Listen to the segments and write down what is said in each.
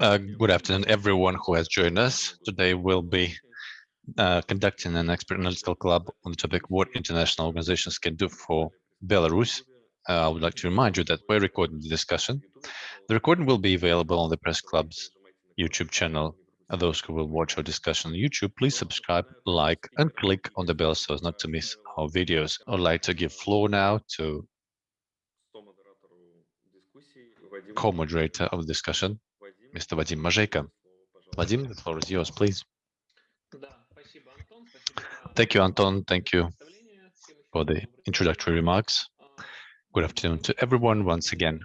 Uh, good afternoon, everyone who has joined us. Today we'll be uh, conducting an expert analytical club on the topic what international organizations can do for Belarus. Uh, I would like to remind you that we're recording the discussion. The recording will be available on the Press Club's YouTube channel. And those who will watch our discussion on YouTube, please subscribe, like, and click on the bell so as not to miss our videos. I'd like to give floor now to co-moderator of the discussion, Mr. Vadim Mazejka. Vadim, the floor is yours, please. Thank you, Anton. Thank you for the introductory remarks. Good afternoon to everyone once again.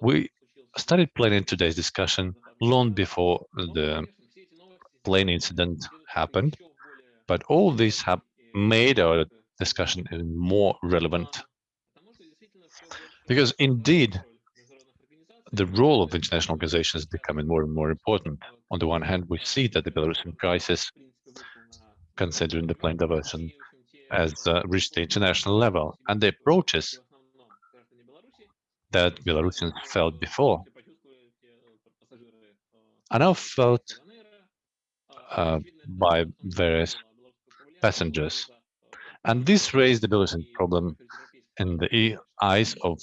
We started planning today's discussion long before the plane incident happened, but all this have made our discussion even more relevant. Because indeed, the role of international organizations is becoming more and more important. On the one hand, we see that the Belarusian crisis, considering the plane diversion, has uh, reached the international level, and the approaches that Belarusians felt before are now felt uh, by various passengers. And this raised the Belarusian problem in the eyes of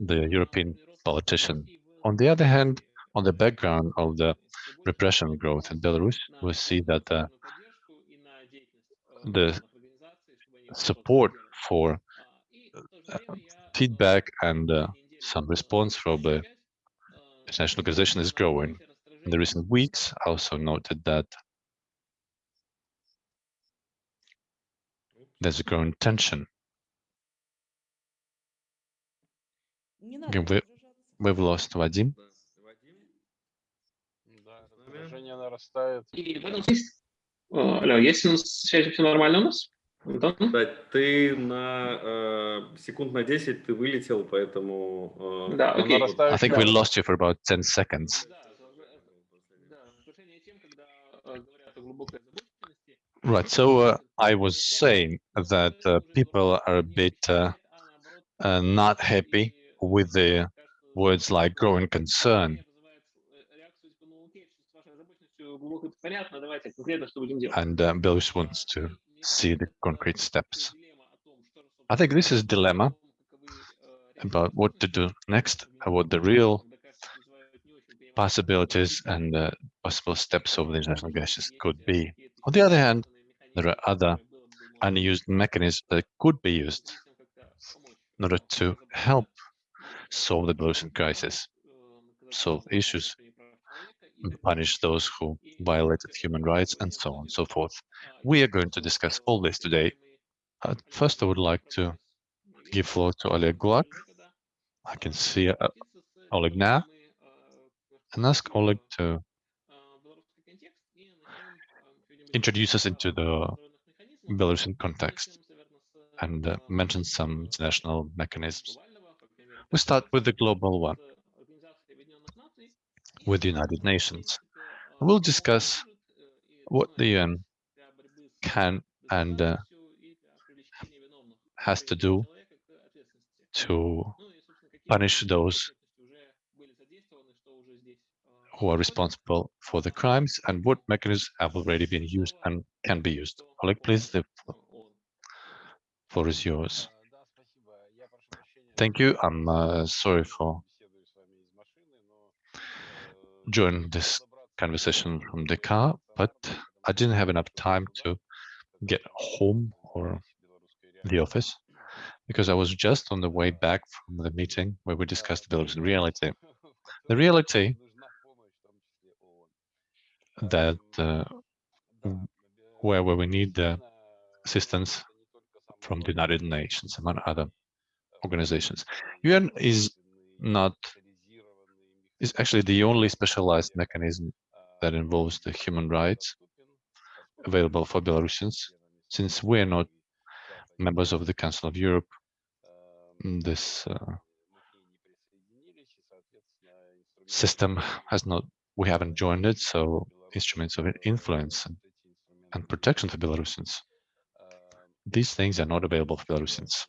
the European politician. On the other hand, on the background of the repression growth in Belarus, we see that uh, the support for uh, feedback and uh, some response from the international organization is growing. In the recent weeks, I also noted that there's a growing tension. We, we've lost Vadim. Алло, есть у нас связь, все нормально у нас? Антон? Да, ты на э, секунд на 10 ты вылетел, поэтому... Э, да, окей. I think we lost you for about 10 seconds. Right, so uh, I was saying that uh, people are a bit uh, uh not happy with the words like growing concern. And uh, Belarus wants to see the concrete steps. I think this is dilemma about what to do next, what the real possibilities and uh, possible steps of the international organizations could be. On the other hand, there are other unused mechanisms that could be used in order to help solve the Belarusian crisis, solve issues, punish those who violated human rights, and so on and so forth. We are going to discuss all this today. Uh, first, I would like to give floor to Oleg Gulak. I can see uh, Oleg now, and ask Oleg to introduce us into the Belarusian context and uh, mention some international mechanisms. We start with the global one, with the United Nations. We'll discuss what the UN can and uh, has to do to punish those who are responsible for the crimes and what mechanisms have already been used and can be used. Oleg, please, the floor is yours. Thank you. I'm uh, sorry for joining this conversation from the car, but I didn't have enough time to get home or the office because I was just on the way back from the meeting where we discussed the Belarusian reality. The reality that uh, where, where we need the assistance from the United Nations, among other organizations. UN is not, is actually the only specialized mechanism that involves the human rights available for Belarusians. Since we're not members of the Council of Europe, this uh, system has not, we haven't joined it, so instruments of influence and, and protection for Belarusians. These things are not available for Belarusians.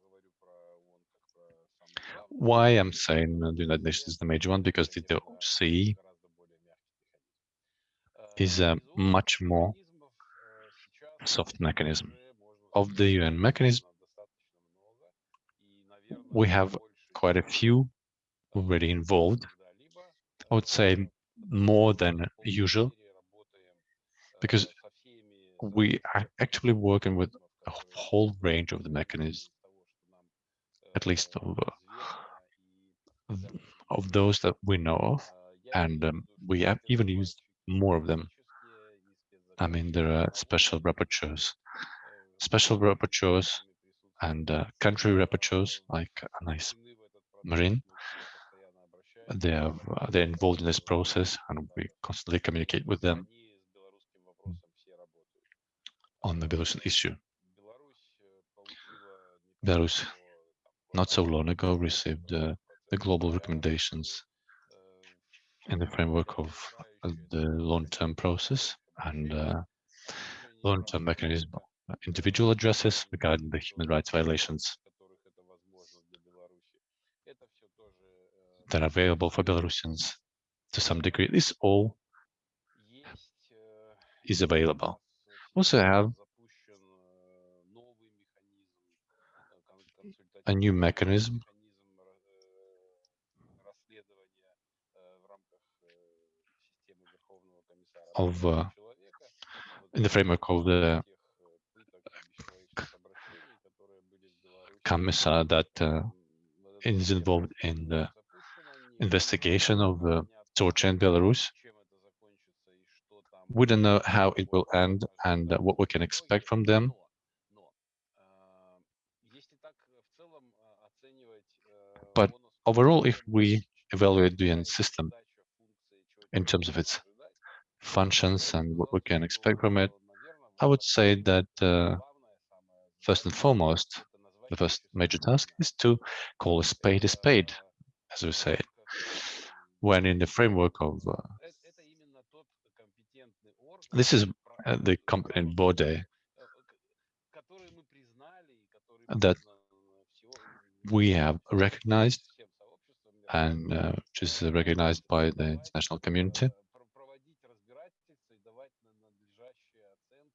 Why I'm saying the United Nations is the major one? Because the OSCE is a much more soft mechanism. Of the UN mechanism, we have quite a few already involved. I would say more than usual, because we are actually working with a whole range of the mechanisms, at least of, uh, of those that we know of, and um, we have even used more of them. I mean, there are special rapporteurs, special rapporteurs and uh, country rapporteurs like Anais Marin. They have, uh, they're involved in this process and we constantly communicate with them on the Belarusian issue. Belarus, not so long ago, received uh, the global recommendations in the framework of the long-term process and uh, long-term mechanism individual addresses regarding the human rights violations that are available for Belarusians to some degree. This all is available. Also have a new mechanism of uh, in the framework of the commissar that uh, is involved in the investigation of uh, torture in Belarus. We don't know how it will end and uh, what we can expect from them. But overall, if we evaluate the UN system in terms of its functions and what we can expect from it, I would say that uh, first and foremost, the first major task is to call a spade a spade, as we say, when in the framework of uh, this is uh, the competent body that we have recognized and uh, which is recognized by the international community.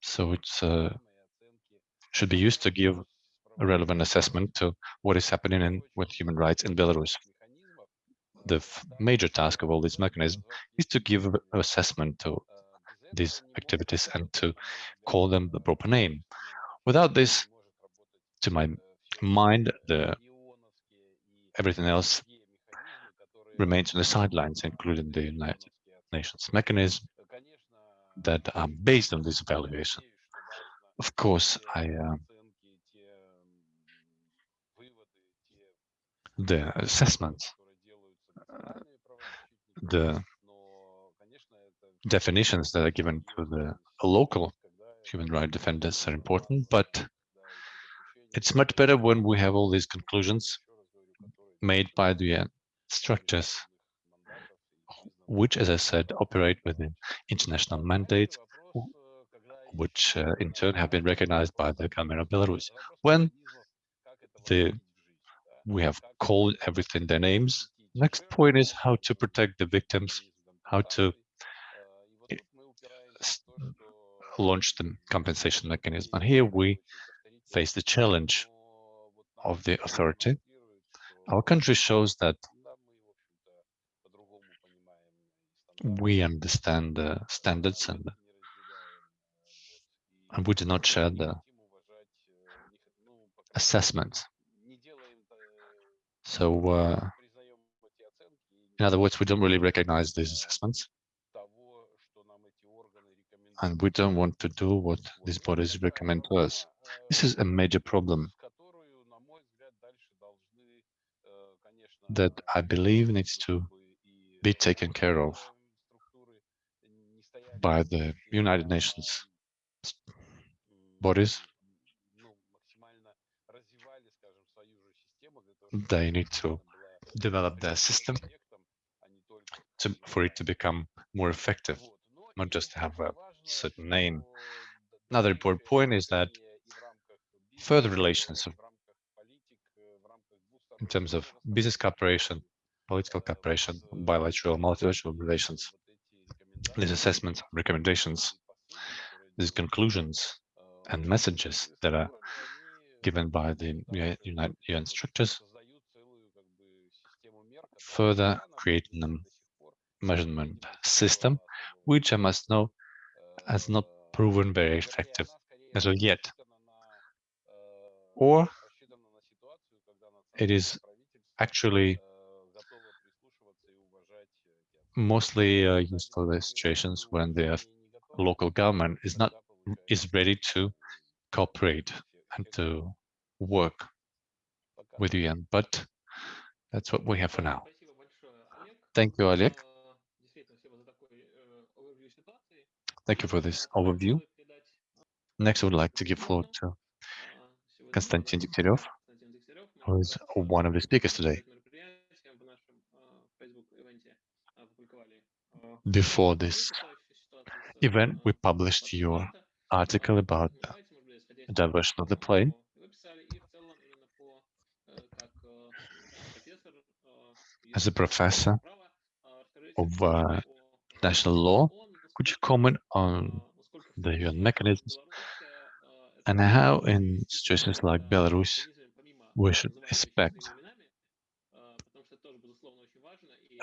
So it uh, should be used to give a relevant assessment to what is happening in, with human rights in Belarus. The major task of all these mechanisms is to give an assessment to these activities and to call them the proper name. Without this, to my mind, the everything else remains on the sidelines, including the United Nations mechanism that are based on this evaluation. Of course, I uh, the assessments, uh, the definitions that are given to the local human rights defenders are important, but it's much better when we have all these conclusions made by the structures, which, as I said, operate within international mandates, which uh, in turn have been recognized by the government of Belarus. When the we have called everything their names. Next point is how to protect the victims, how to eh, launch the compensation mechanism. And here we face the challenge of the authority. Our country shows that we understand the standards and, and we do not share the assessments so, uh, in other words, we don't really recognize these assessments. And we don't want to do what these bodies recommend to us. This is a major problem that I believe needs to be taken care of by the United Nations bodies they need to develop their system to, for it to become more effective, not just to have a certain name. Another important point is that further relations in terms of business cooperation, political cooperation, bilateral, multilateral relations. These assessments, recommendations, these conclusions and messages that are given by the United UN structures, further creating a measurement system, which I must know has not proven very effective as of yet. Or it is actually mostly uh, used for the situations when the local government is not is ready to cooperate and to work with UN. But that's what we have for now. Thank you, Oleg. Thank you for this overview. Next, I would like to give floor to Konstantin Degtyaryov, who is one of the speakers today. Before this event, we published your article about the diversion of the plane. As a professor of uh, national law, could you comment on the UN mechanisms and how in situations like Belarus we should expect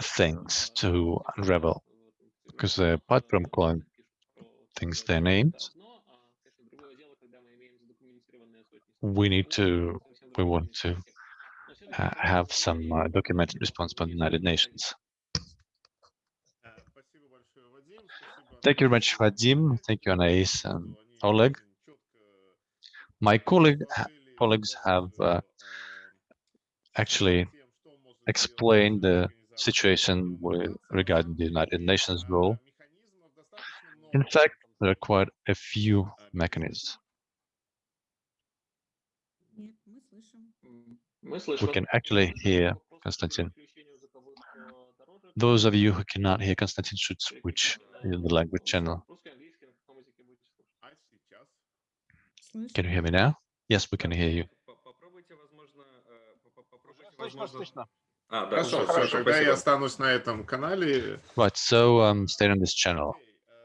things to unravel? Because uh, apart from calling things their names, we need to, we want to uh, have some uh, documented response from the United Nations. Thank you very much, Vadim. Thank you, Anais and Oleg. My colleague, colleagues have uh, actually explained the situation with regarding the United Nations role. In fact, there are quite a few mechanisms. We can actually hear Konstantin. Those of you who cannot hear Konstantin should switch in the language channel. Can you hear me now? Yes, we can hear you. А, да, Хорошо, уже, хорошо, всё, тогда я спасибо. останусь на этом канале. Right, so um, stay on this channel.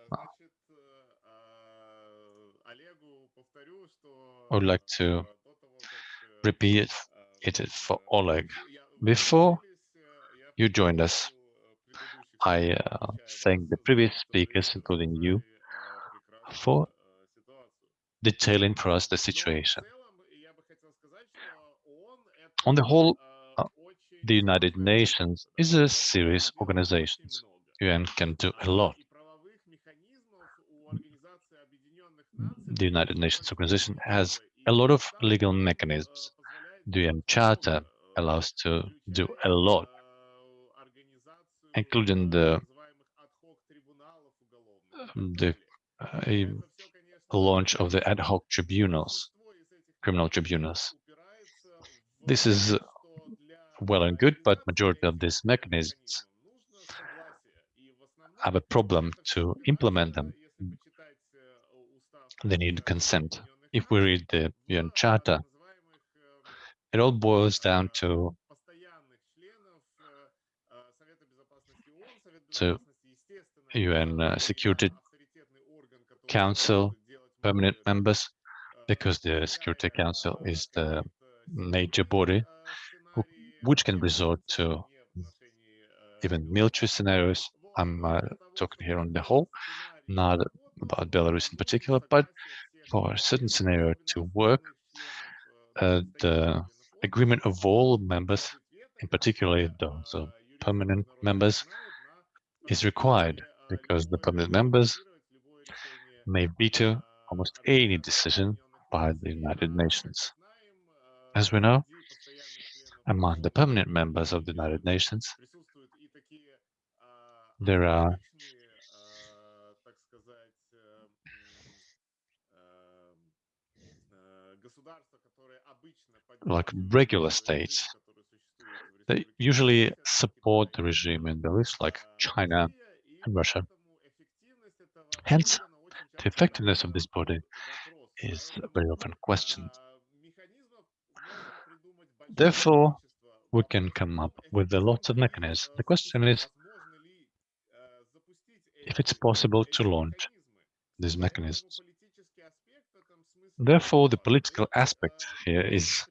Значит, э, Олегу повторю, что, I would like to э, до того, как, э, repeat э, it for Oleg. я- Before э, я you joined us, предыдущих I uh, thank the previous speakers, including you, for detailing for us the situation. On the whole, uh, the United Nations is a serious organization. UN can do a lot. The United Nations organization has a lot of legal mechanisms. The UN Charter allows to do a lot, including the the uh, launch of the ad hoc tribunals, criminal tribunals. This is well and good, but majority of these mechanisms have a problem to implement them. They need consent. If we read the UN Charter, it all boils down to to UN uh, Security Council permanent members, because the Security Council is the major body which can resort to even military scenarios. I'm uh, talking here on the whole, not about Belarus in particular, but for a certain scenario to work, uh, the agreement of all members, in particular those uh, permanent members, is required because the permanent members may veto almost any decision by the United Nations. As we know, among the permanent members of the United Nations, there are like regular states that usually support the regime in Belarus, like China and Russia. Hence, the effectiveness of this body is very often questioned. Therefore, we can come up with a lot of mechanisms. The question is if it's possible to launch these mechanisms. Therefore, the political aspect here is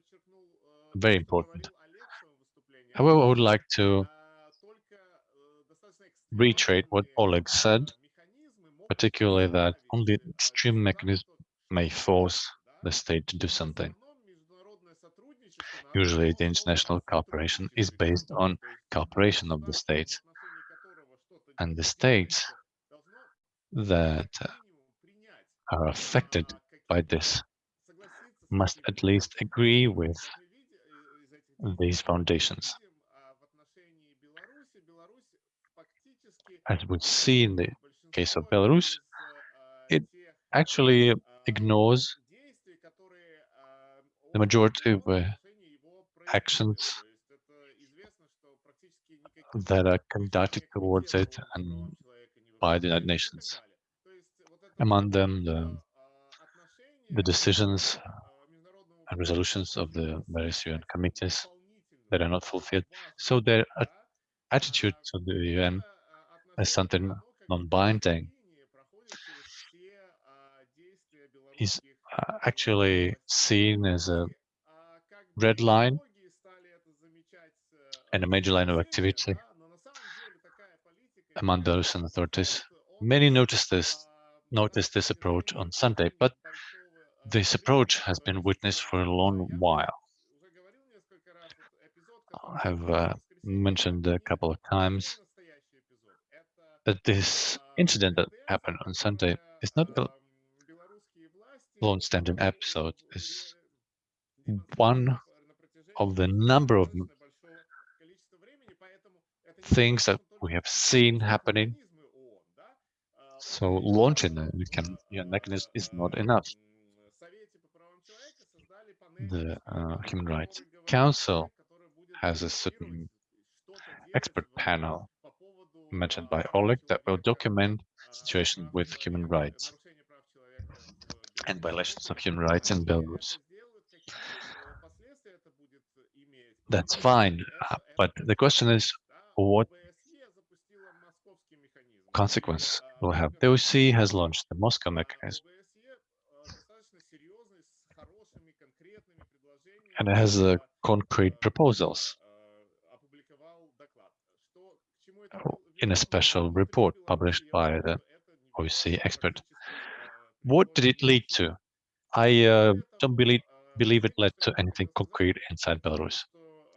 very important. However, I would like to reiterate what Oleg said, particularly that only extreme mechanism may force the state to do something. Usually, the international cooperation is based on cooperation of the states, and the states that are affected by this must at least agree with these foundations. As we see in the case of Belarus, it actually ignores the majority of uh, actions that are conducted towards it and by the United Nations. Among them, the, the decisions and resolutions of the various UN committees that are not fulfilled. So their attitude to the UN as something non-binding is actually seen as a red line and a major line of activity among Belarusian authorities. Many noticed this noticed this approach on Sunday, but this approach has been witnessed for a long while. I have uh, mentioned a couple of times that this incident that happened on Sunday is not a long-standing episode. It's one of the number of things that we have seen happening. So launching a can, mechanism is not enough. The uh, Human Rights Council has a certain expert panel mentioned by Oleg that will document situation with human rights and violations of human rights in Belarus. That's fine, uh, but the question is what consequence will have. The OSCE has launched the Moscow mechanism and it has uh, concrete proposals in a special report published by the OSCE expert. What did it lead to? I uh, don't believe, believe it led to anything concrete inside Belarus.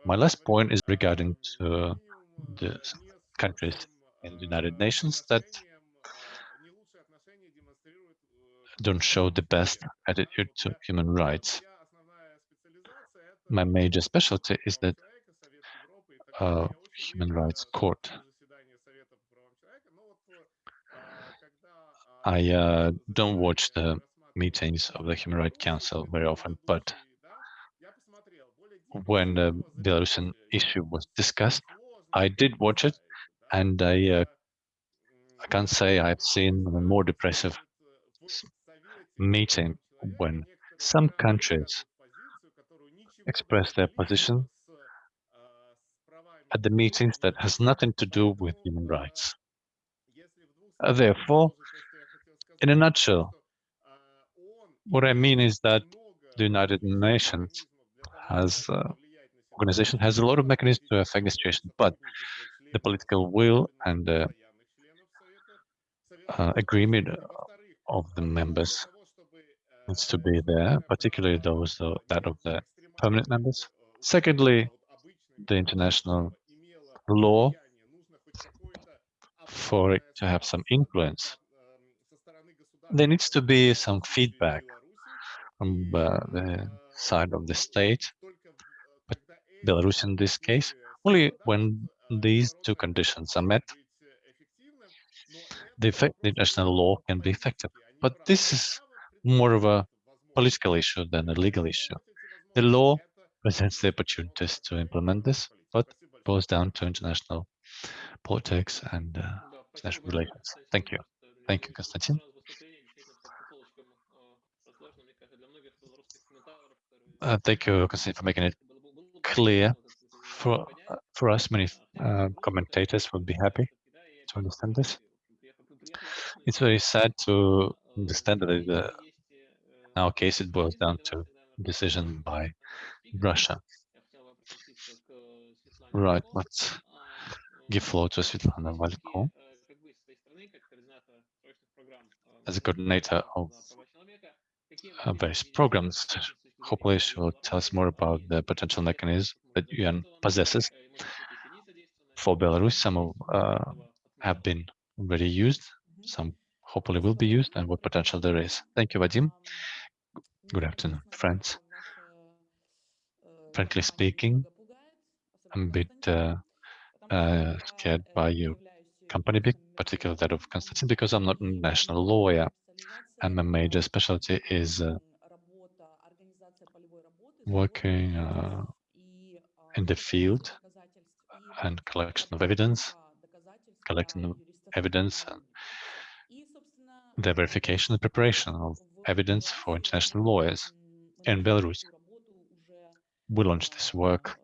My last point is regarding to the countries in the United Nations that don't show the best attitude to human rights. My major specialty is that uh, Human Rights Court. I uh, don't watch the meetings of the Human Rights Council very often, but when the Belarusian issue was discussed, I did watch it, and I uh, I can't say I've seen a more depressive meeting when some countries express their position at the meetings that has nothing to do with human rights. Uh, therefore, in a nutshell, what I mean is that the United Nations has uh, organization has a lot of mechanisms to affect the situation, but the political will and the uh, agreement of the members needs to be there, particularly those uh, that of the permanent members. Secondly, the international law for it to have some influence. There needs to be some feedback from uh, the side of the state, Belarus in this case, only when these two conditions are met, the, effect, the international law can be effective. But this is more of a political issue than a legal issue. The law presents the opportunities to implement this, but boils down to international politics and uh, international relations. Thank you. Thank you, Konstantin. Uh, thank you, Konstantin, for making it clear For, for us, many uh, commentators would be happy to understand this. It's very sad to understand that uh, in our case it boils down to decision by Russia. Right, let's give floor to Svetlana Valko as a coordinator of uh, various programs. Hopefully she will tell us more about the potential mechanism that UN possesses. For Belarus, some uh, have been already used, some hopefully will be used, and what potential there is. Thank you, Vadim. Good afternoon, friends. Frankly speaking, I'm a bit uh, uh, scared by your company, particularly that of Konstantin, because I'm not a national lawyer, and my major specialty is uh, working uh, in the field and collection of evidence, collecting evidence and the verification and preparation of evidence for international lawyers in Belarus. We launched this work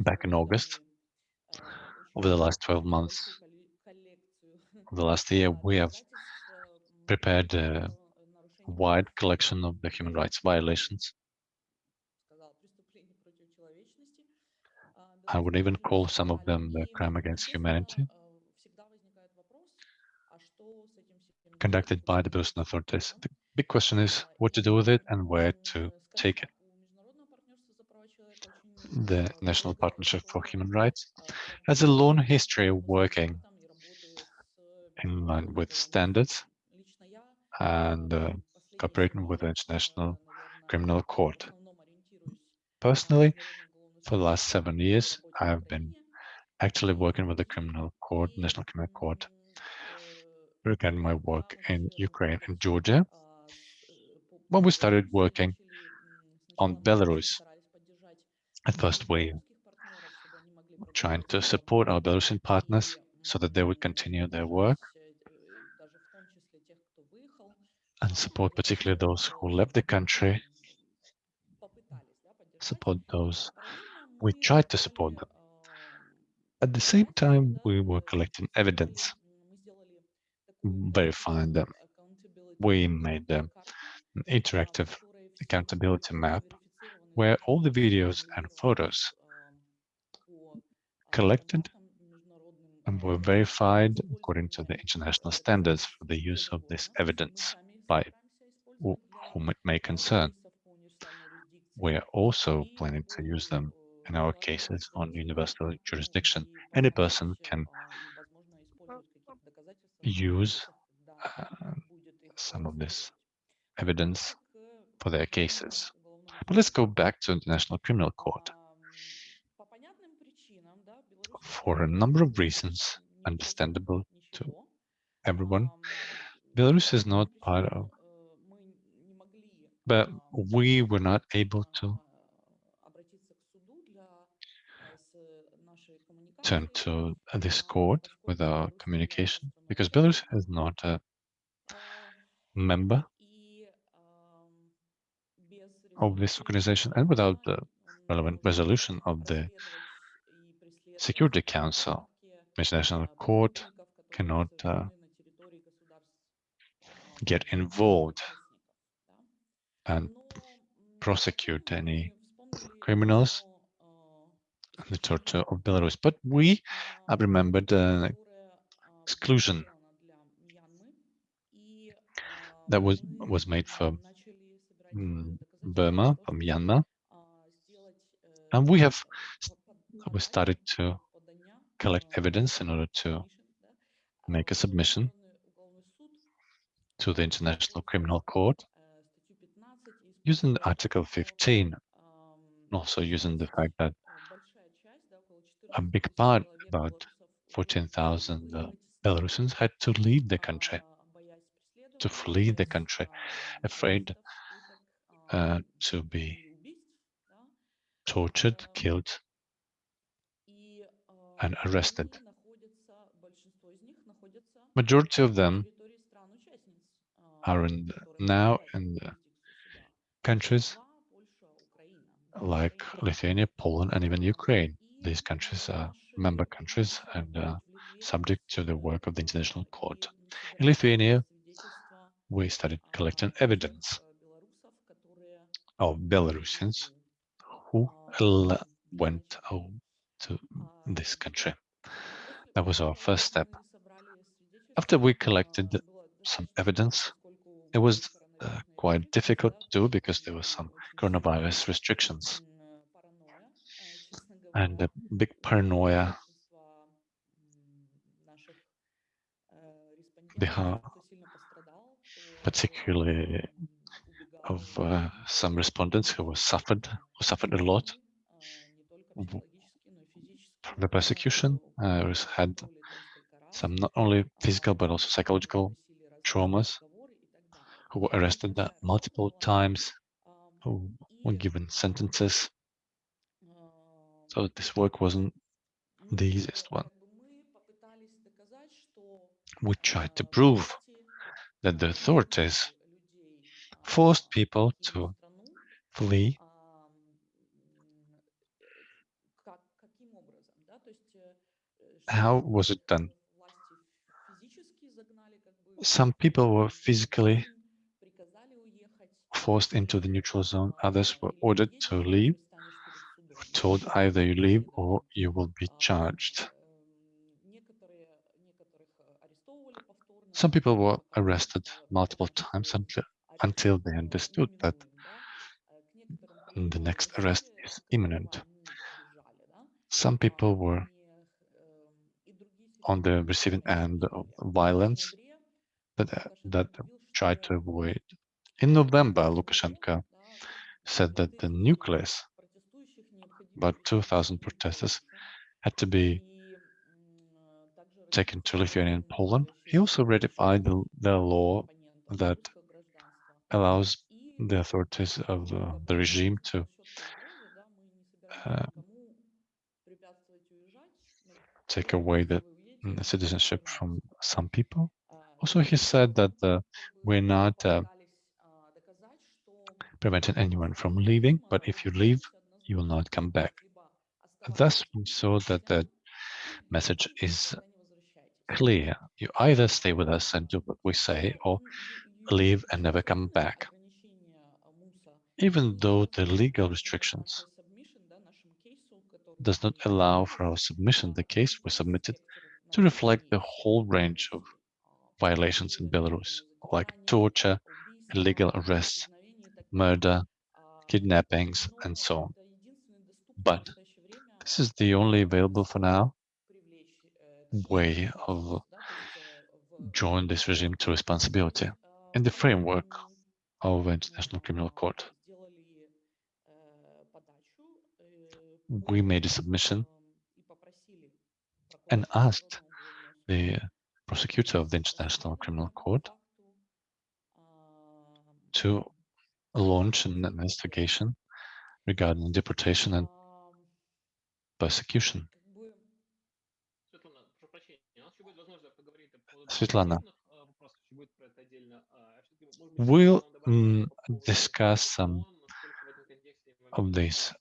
back in August. Over the last 12 months, over the last year, we have prepared a wide collection of the human rights violations. I would even call some of them the crime against humanity conducted by the Belarusian authorities. The big question is what to do with it and where to take it. The National Partnership for Human Rights has a long history of working in line with standards and uh, cooperating with the International Criminal Court. Personally, for the last seven years, I have been actually working with the Criminal Court, National Criminal Court, regarding my work in Ukraine and Georgia. When we started working on Belarus, at first we were trying to support our Belarusian partners so that they would continue their work and support particularly those who left the country, support those we tried to support them. At the same time, we were collecting evidence, verifying them. We made an interactive accountability map where all the videos and photos collected and were verified according to the international standards for the use of this evidence by whom it may concern. We are also planning to use them in our cases on universal jurisdiction. Any person can use uh, some of this evidence for their cases. But let's go back to International Criminal Court. For a number of reasons, understandable to everyone, Belarus is not part of, but we were not able to turn to this court with our communication because Belarus is not a member of this organization and without the relevant resolution of the Security Council, International Court cannot uh, get involved and prosecute any criminals and the torture of Belarus. But we have remembered the exclusion that was was made for mm, Burma, from Myanmar, and we have we started to collect evidence in order to make a submission to the International Criminal Court using Article 15, also using the fact that a big part, about 14,000 uh, Belarusians, had to leave the country, to flee the country, afraid uh, to be tortured, killed, and arrested. Majority of them are in now in countries like Lithuania, Poland, and even Ukraine. These countries are member countries and uh, subject to the work of the International Court. In Lithuania, we started collecting evidence of Belarusians who went to this country. That was our first step. After we collected some evidence, it was uh, quite difficult to do because there were some coronavirus restrictions. And a big paranoia beha- particularly of uh, some respondents who were suffered who suffered a lot from the persecution uh, had some not only physical but also psychological traumas who were arrested multiple times who were given sentences. So this work wasn't the easiest one. We tried to prove that the authorities forced people to flee. How was it done? Some people were physically forced into the neutral zone others were ordered to leave told either you leave or you will be charged some people were arrested multiple times until, they understood that the next arrest is imminent some people were on the receiving end of violence that, uh, that tried to avoid. In November, Lukashenko said that the nucleus, about 2,000 protesters, had to be taken to Lithuania and Poland. He also ratified the, the law that allows the authorities of the, the regime to uh, take away the mm, citizenship from some people. Also, he said that uh, we're not uh, preventing anyone from leaving, but if you leave, you will not come back. Thus, we saw that the message is clear. You either stay with us and do what we say, or leave and never come back. Even though the legal restrictions does not allow for our submission, the case was submitted to reflect the whole range of violations in Belarus, like torture, illegal arrests, murder, kidnappings, and so on. But this is the only available for now way of drawing this regime to responsibility in the framework of the International Criminal Court. We made a submission and asked the prosecutor of the International Criminal Court to launch an investigation regarding deportation and persecution. Svetlana, we'll mm, discuss some of these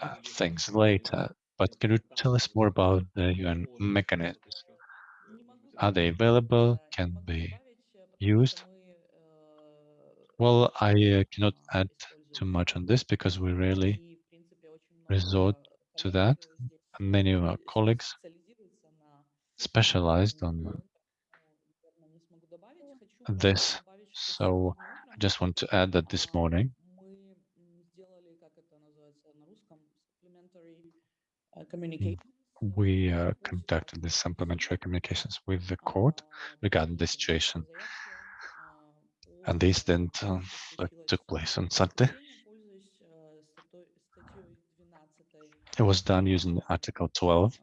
uh, things later, but can you tell us more about the UN mechanisms? Are they available? Can be used? Well, I uh, cannot add too much on this because we rarely resort to that. Many of our colleagues specialized on this. So I just want to add that this morning we uh, conducted this supplementary communications with the court regarding the situation. And the incident uh, that took place on Sunday. It was done using Article 12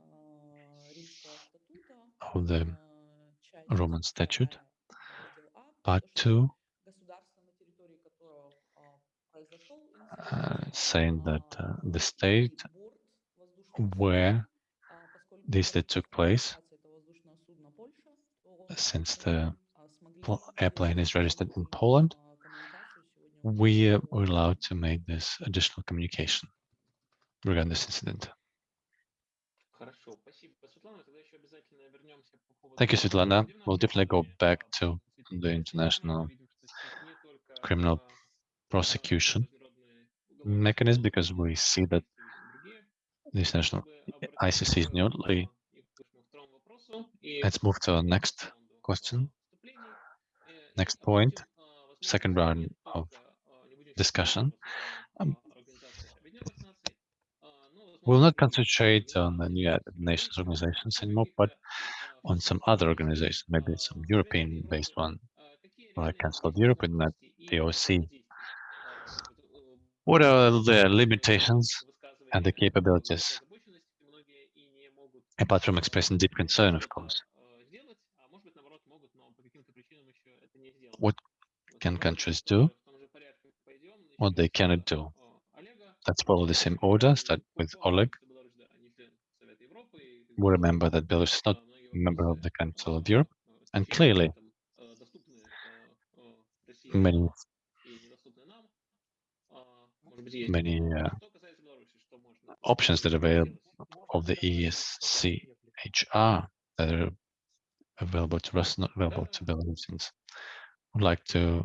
of the Rome Statute, Part 2, uh, saying that uh, the state where this that took place, since the airplane is registered in Poland, we uh, were allowed to make this additional communication regarding this incident. Thank you, Svetlana. We'll definitely go back to the international criminal prosecution mechanism because we see that this national ICC is newly. Let's move to the next question next point, second round of discussion. Um, we'll not concentrate on the new nations organizations anymore, but on some other organizations, maybe some European-based one, like Council of Europe and not the OSCE. What are the limitations and the capabilities, apart from expressing deep concern, of course? can countries do? What they cannot do? Let's follow the same order, start with Oleg. We remember that Belarus is not a member of the Council of Europe, and clearly many many uh, options that are available of the ESCHR that are available to Russia, not available to Belarusians. I'd like to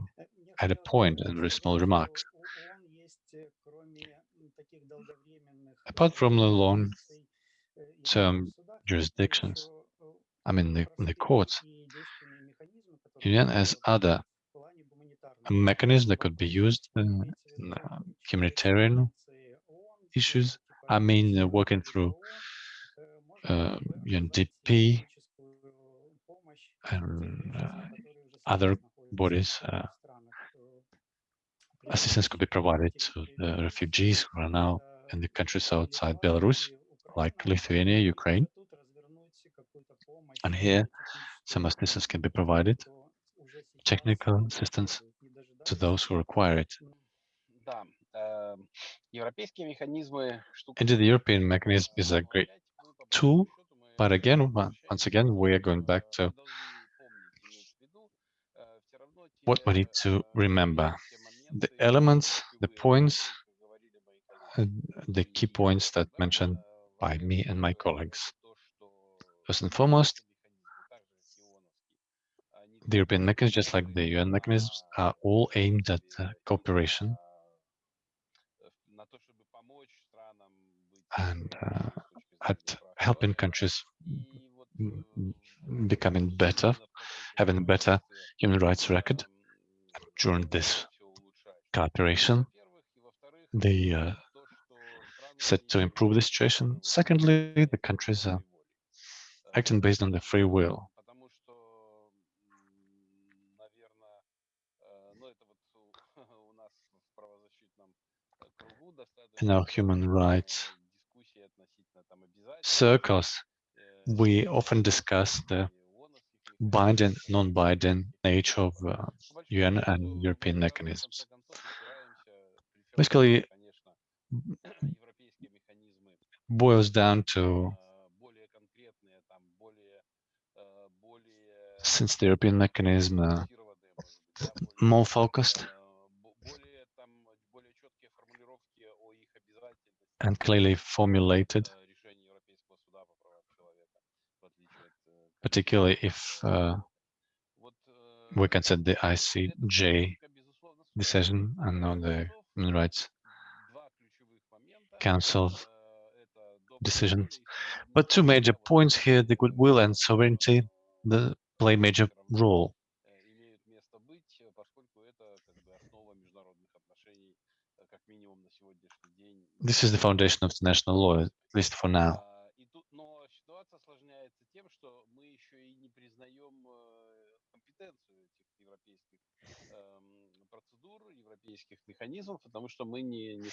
add a point and very small remarks. Apart from the long-term jurisdictions, I mean the, the courts, UN has other mechanisms that could be used in uh, humanitarian issues. I mean, uh, working through uh, UNDP and uh, other bodies. Uh, assistance could be provided eh, to the refugees who are now in the countries outside Belarus, like Lithuania, Ukraine. And here, some assistance can be provided, technical assistance to those who require it. Indeed, the European mechanism is a great tool, but again, once again, we are going back to what we need to remember. The elements, the points, the key points that mentioned by me and my colleagues. First and foremost, the European mechanisms, just like the UN mechanisms, are all aimed at uh, cooperation and uh, at helping countries becoming better, having a better human rights record during this cooperation. They uh, said to improve the situation. Secondly, the countries are acting based on the free will. In our human rights circles, we often discuss the binding, non-binding nature of uh, UN and European mechanisms. Basically, boils down to since the European mechanism uh, more focused and clearly formulated particularly if uh, we consider the ICJ decision and on the Human Rights Council decisions. But two major points here, the goodwill and sovereignty, the play major role. This is the foundation of the national law, at least for now. европейских механизмов, потому что мы не, не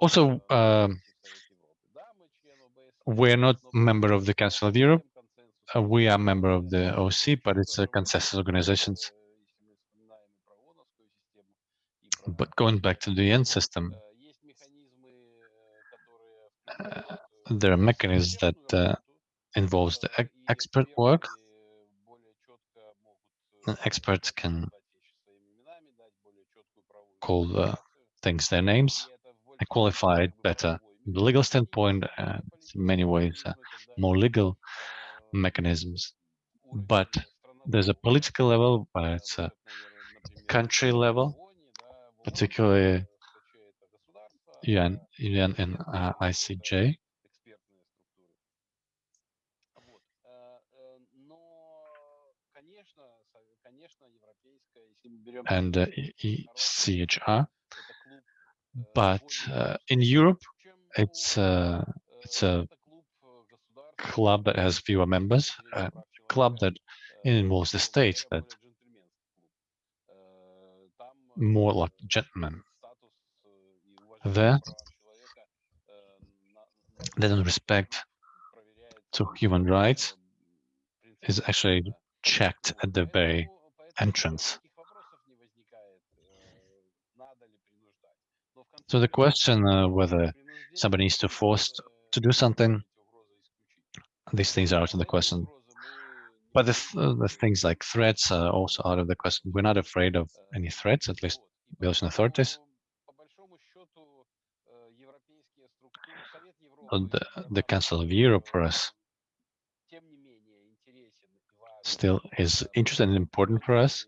Also, э, um, в Совете Европы. Да, мы член ОБСЕ, we're not но мы member of the Council of Europe. консенсус Uh, we are member of Э, the и OC, but it's a тоже вот, consensus э, organizations. если мы вспоминаем и про ООНовскую систему, и про But going back to the UN system, Э, Есть механизмы, э, которые включают, э, there are mechanisms that экспертную uh, работу, involves the э, ex- и expert work. эксперты более четко могут э, And experts can call uh, things their names and qualify it better. The legal standpoint, uh, in many ways, uh, more legal mechanisms. But there's a political level, where it's a country level, particularly UN, UN and uh, ICJ. and uh, ECHR. But uh, in Europe, it's a, it's a club that has fewer members, a club that involves the state that more like gentlemen. There, they don't respect to human rights is actually checked at the very entrance. So the question uh, whether somebody needs to force to do something, these things are out of the question. But the, th uh, the things like threats are also out of the question. We're not afraid of any threats, at least Belgian authorities. Uh, the, the Council of Europe for us still is interesting and important for us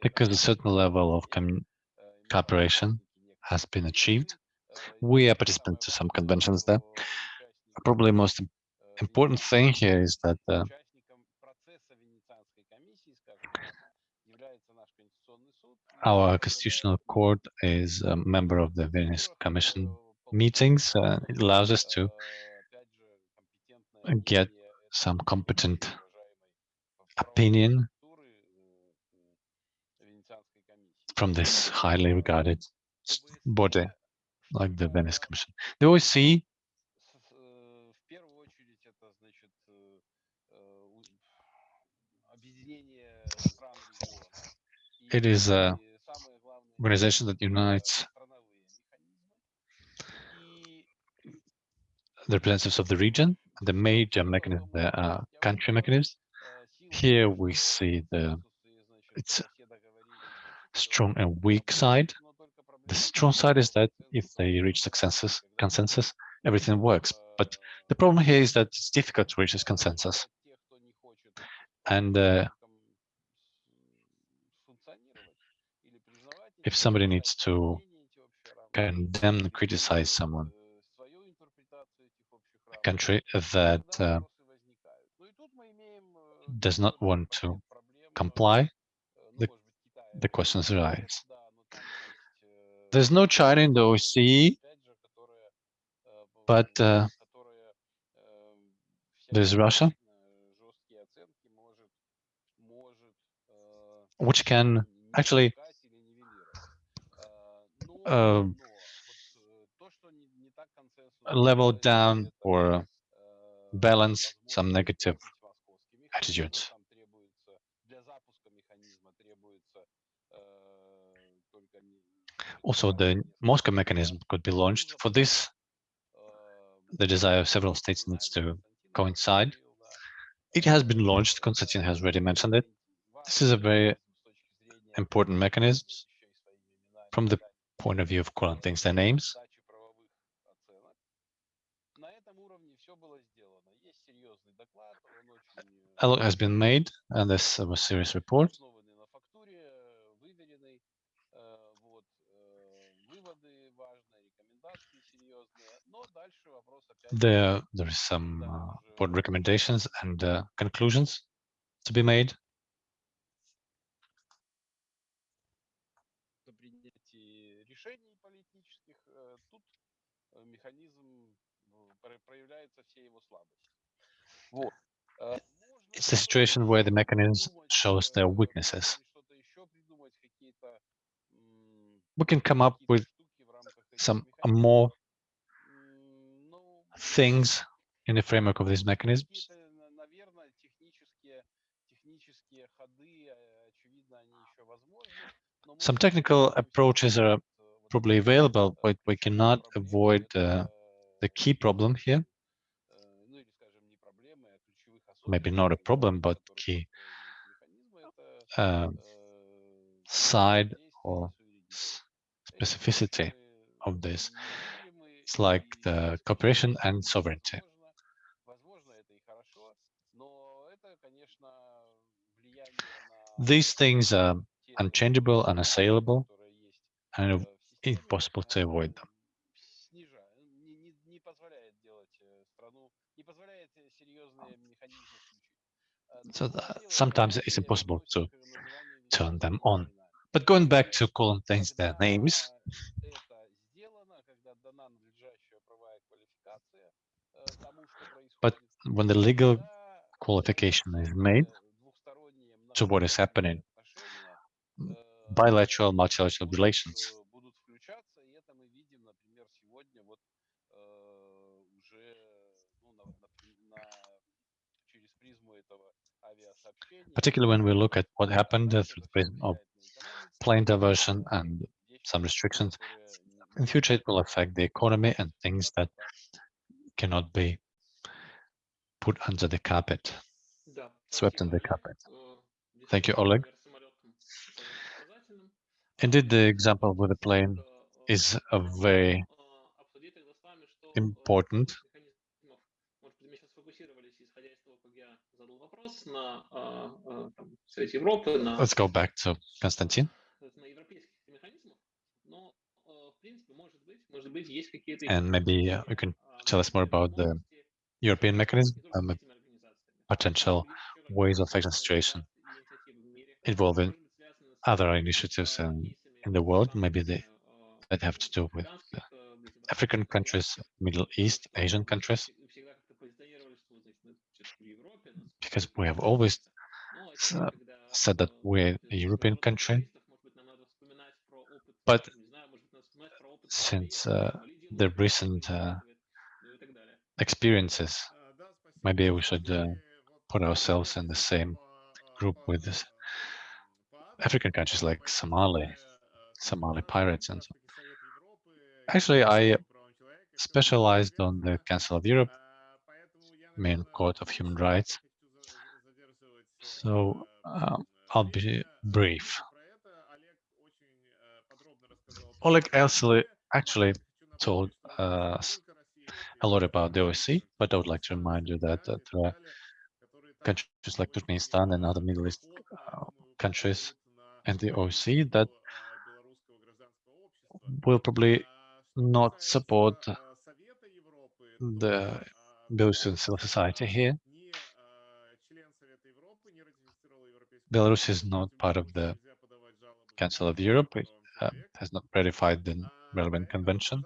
because a certain level of cooperation has been achieved. We are participants to some conventions there. Probably most important thing here is that uh, our constitutional court is a member of the Venice Commission meetings. Uh, it allows us to get some competent opinion from this highly regarded body, like the Venice Commission. The OSCE it is э, an organization that unites the representatives of the region. The major mechanism, the uh, country mechanisms. Here we see the its strong and weak side the strong side is that if they reach consensus, consensus, everything works. But the problem here is that it's difficult to reach this consensus. And uh, if somebody needs to condemn and criticize someone, a country that uh, does not want to comply, the, the questions arise. There's no China in the OSCE, but uh, there's Russia, which can actually uh, level down or balance some negative attitudes. Also, the Moscow mechanism could be launched. For this, the desire of several states needs to coincide. It has been launched, Konstantin has already mentioned it. This is a very important mechanism from the point of view of calling things their names. A lot has been made, and this was a serious report. There, there is some uh, recommendations and uh, conclusions to be made. It's a situation where the mechanism shows their weaknesses. We can come up with some more things in the framework of these mechanisms. Some technical approaches are probably available, but we cannot avoid uh, the key problem here. Maybe not a problem, but key uh, side or specificity of this. It's like the cooperation and sovereignty. These things are unchangeable, unassailable, and impossible to avoid them. So sometimes it's impossible to turn them on. But going back to calling things their names, when the legal qualification is made to what is happening, bilateral, multilateral relations. Particularly when we look at what happened through the prism of plane diversion and some restrictions, in future it will affect the economy and things that cannot be put under the carpet. Да, Swept спасибо, under the Олег. carpet. Э, Thank you, действительно, Oleg. пример с самолетом очень показательным. Indeed, the А, example with the plane что, э, is a хотел, very э, обсудить тогда с вами, что, э, important. из механизмов, может быть, мы сейчас фокусировались, исходя из того, как я задал вопрос, на а, а, там, Совете Европы, на Let's go back to Konstantin. на европейских механизмах, но, э, в принципе, может быть, может быть, есть какие-то And maybe uh, you can tell us more about the European mechanism, um, potential ways of fixing the situation involving other initiatives in, in the world, maybe they, that have to do with the African countries, Middle East, Asian countries, because we have always uh, said that we're a European country, but since uh, the recent uh, experiences, maybe we should uh, put ourselves in the same group with this African countries like Somali, Somali pirates and so. Actually, I specialized on the Council of Europe, main court of human rights. So um, I'll be brief. Oleg actually actually told us a lot about the OSCE, but I would like to remind you that, that are countries like Turkmenistan and other Middle East uh, countries and the OSCE that will probably not support the Belarusian civil society here. Belarus is not part of the Council of Europe. It uh, has not ratified the relevant convention.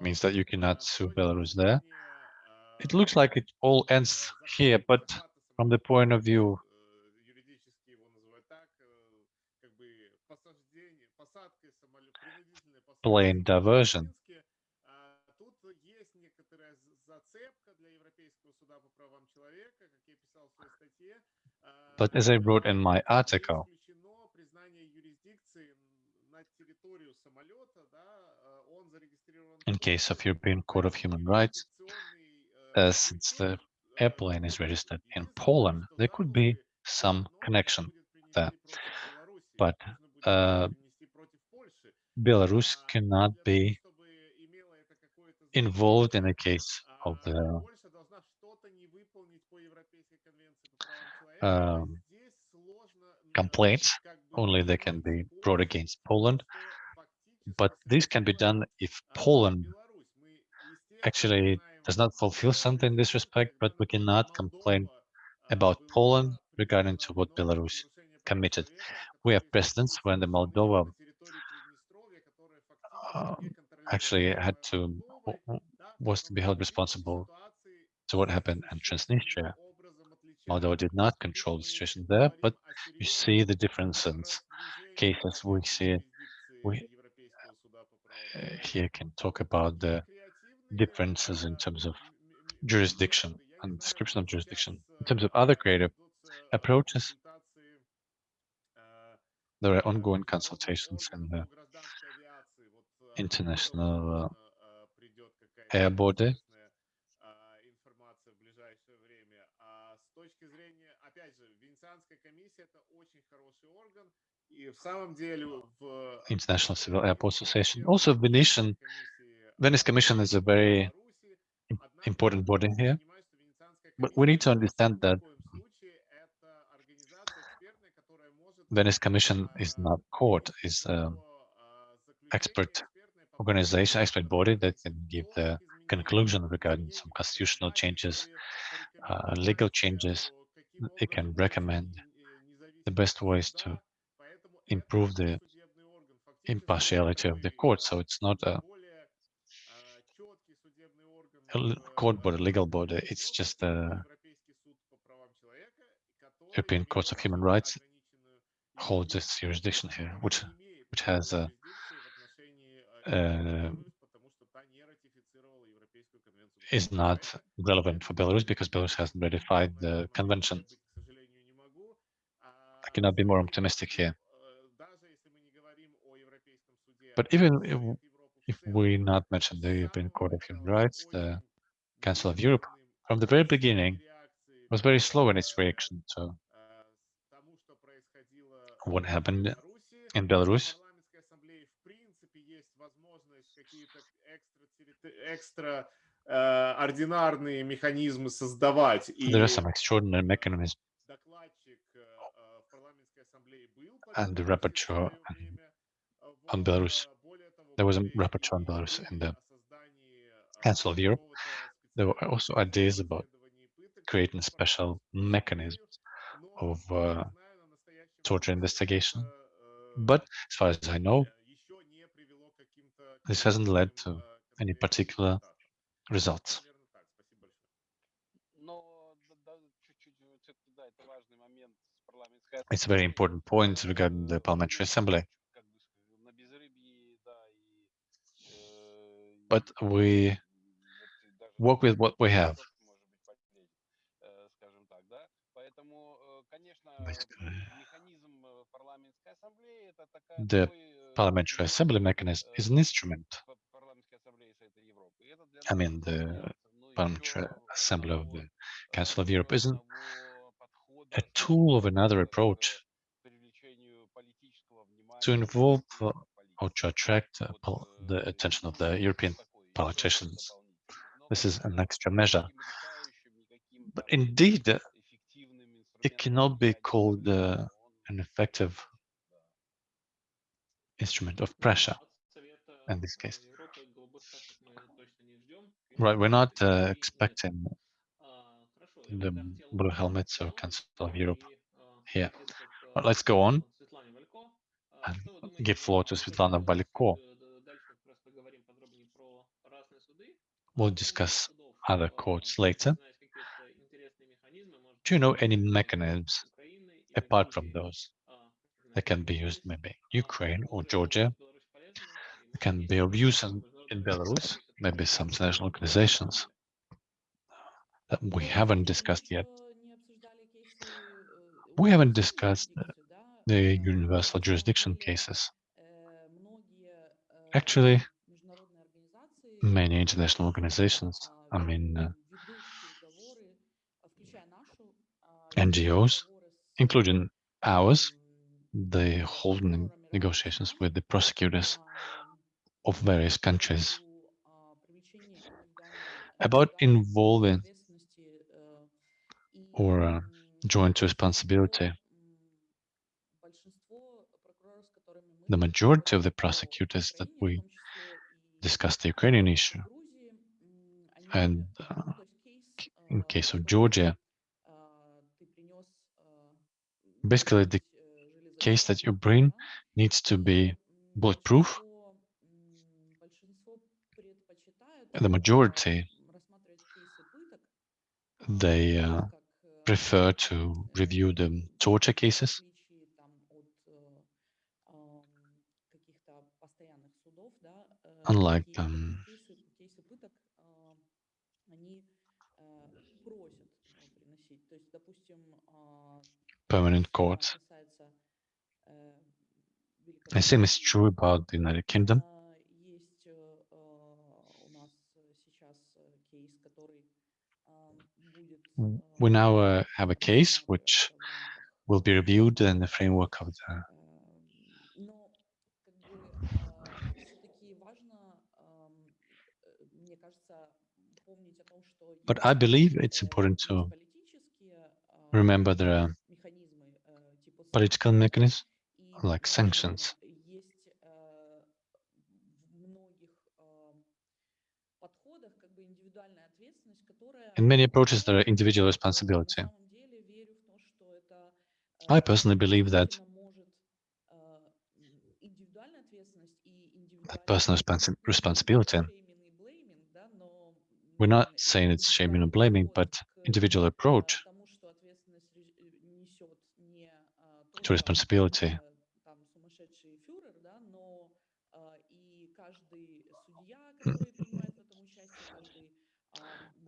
Means that you cannot sue Belarus there. It looks like it all ends here, but from the point of view plane diversion, but as I wrote in my article, in case of European Court of Human Rights, uh, since the airplane is registered in Poland, there could be some connection there. But uh, Belarus cannot be involved in the case of the um, complaints. Only they can be brought against Poland. But this can be done if Poland actually does not fulfill something in this respect, but we cannot complain about Poland regarding to what Belarus committed. We have precedents when the Moldova uh, actually had to was to be held responsible to what happened in Transnistria. Moldova did not control the situation there, but you see the differences cases we see we here can talk about the differences in terms of jurisdiction and description of jurisdiction. In terms of other creative approaches, there are ongoing consultations in the international uh, air border. International Civil Airport Association. Also, Venetian, Venice Commission is a very important body here. But we need to understand that Venice Commission is not court, is an expert organization, expert body that can give the conclusion regarding some constitutional changes, uh, legal changes. It can recommend the best ways to improve the impartiality of the court. So it's not a, a court body, legal body. It's just a European Court of Human Rights holds this jurisdiction here, which which has a, a is not relevant for Belarus because Belarus hasn't ratified the convention. I cannot be more optimistic here. But even if, if we not mention the European Court of Human Rights, the Council of Europe, from the very beginning, was very slow in its reaction to what happened in Belarus. There are some extraordinary mechanisms. And the rapporteur and on Belarus. There was a rapporteur on Belarus in the Council of Europe. There were also ideas about creating special mechanisms of uh, torture investigation. But as far as I know, this hasn't led to any particular results. It's a very important point regarding the Parliamentary Assembly. but we work with what we have. The Parliamentary Assembly mechanism is an instrument. I mean, the Parliamentary Assembly of the Council of Europe isn't a tool of another approach to involve or to attract uh, the attention of the European politicians. This is an extra measure. But indeed, uh, it cannot be called uh, an effective instrument of pressure in this case. Right, we're not uh, expecting the blue helmets or Council of Europe here. But let's go on and Что вы думаете give floor о to том, Svetlana что мы Baliko. чуть, э, дальше как раз поговорим подробнее про разные суды. We'll Кроме discuss судов, other а, courts если later. знаете какие-то интересные механизмы, может Do you know быть, any э, mechanisms Украины или apart from Грузии, those а, that can be used maybe Ukraine or Georgia can be of use in, in Belarus, maybe some international organizations that we haven't discussed yet. We haven't discussed uh, the universal jurisdiction cases. Actually, many international organizations, I mean, uh, NGOs, including ours, they hold negotiations with the prosecutors of various countries about involving or uh, joint responsibility. The majority of the prosecutors that we discussed the Ukrainian issue, and uh, in case of Georgia, basically the case that you bring needs to be bulletproof. The majority, they uh, prefer to review the torture cases unlike um, permanent courts. The same is true about the United Kingdom. We now uh, have a case which will be reviewed in the framework of the But I believe it's important to remember there are political mechanisms like sanctions. In many approaches, there are individual responsibility. I personally believe that that personal responsibility we're not saying it's shaming and blaming, but individual approach to responsibility.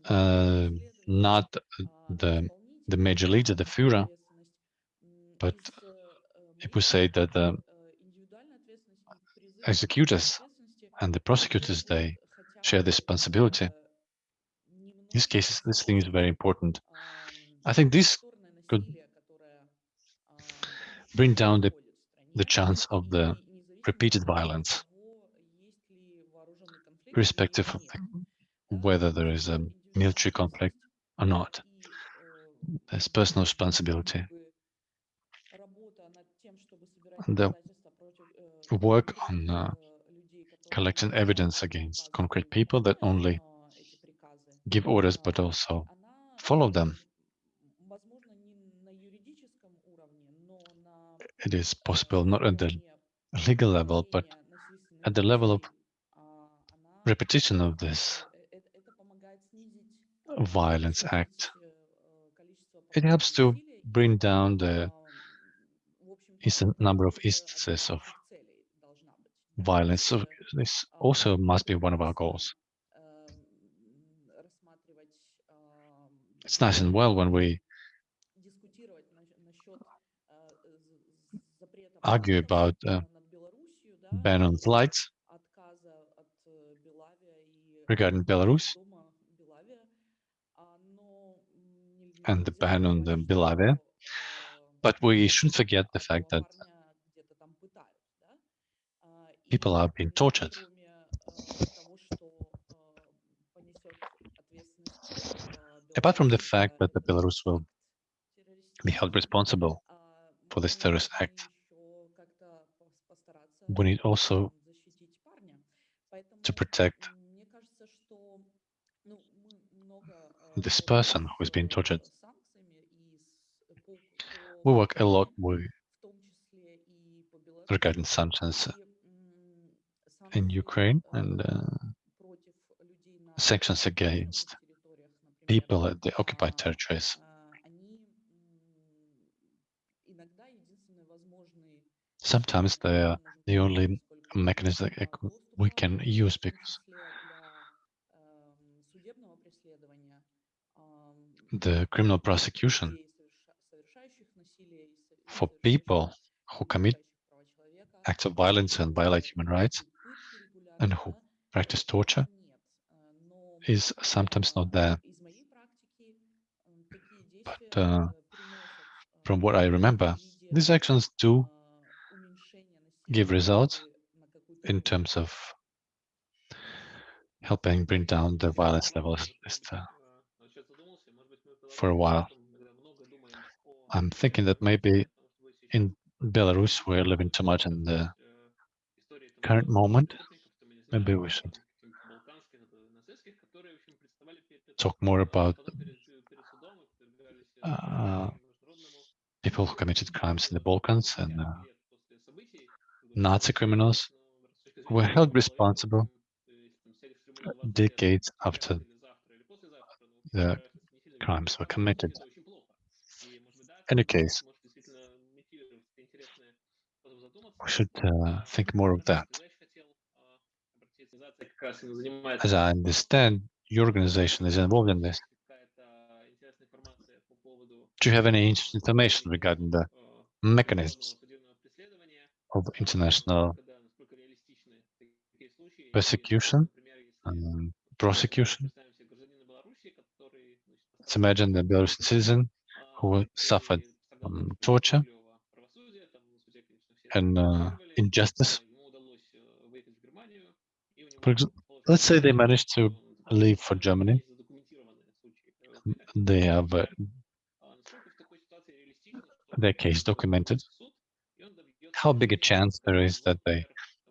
Uh, not the the major leader, the Führer, but if we say that the executors and the prosecutors, they share the responsibility these cases, this thing is very important. I think this could bring down the, the chance of the repeated violence, irrespective of the, whether there is a military conflict or not. There's personal responsibility. The work on uh, collecting evidence against concrete people that only give orders, but also follow them. It is possible not at the legal level, but at the level of repetition of this violence act. It helps to bring down the number of instances of violence. So this also must be one of our goals. it's nice and well when we argue about uh, ban on flights regarding Belarus and the ban on the Belavia. But we shouldn't forget the fact that people are being tortured. apart from the fact that the Belarus will be held responsible for this terrorist act, we need also to protect this person who is being tortured. We work a lot with regarding sanctions in Ukraine and uh, sanctions against people at the occupied territories. Sometimes they are the only mechanism that we can use because the criminal prosecution for people who commit acts of violence and violate human rights and who practice torture is sometimes not there but uh, from what I remember, these actions do give results in terms of helping bring down the violence levels uh, for a while. I'm thinking that maybe in Belarus we're living too much in the current moment. Maybe we should talk more about uh, people who committed crimes in the Balkans and uh, Nazi criminals were held responsible decades after the crimes were committed. In any case, we should uh, think more of that. As I understand, your organization is involved in this. Do you have any information regarding the mechanisms of international persecution and prosecution? Let's imagine the Belarusian citizen who suffered um, torture and uh, injustice. Example, let's say they managed to leave for Germany. They have uh, their case documented. How big a chance there is that they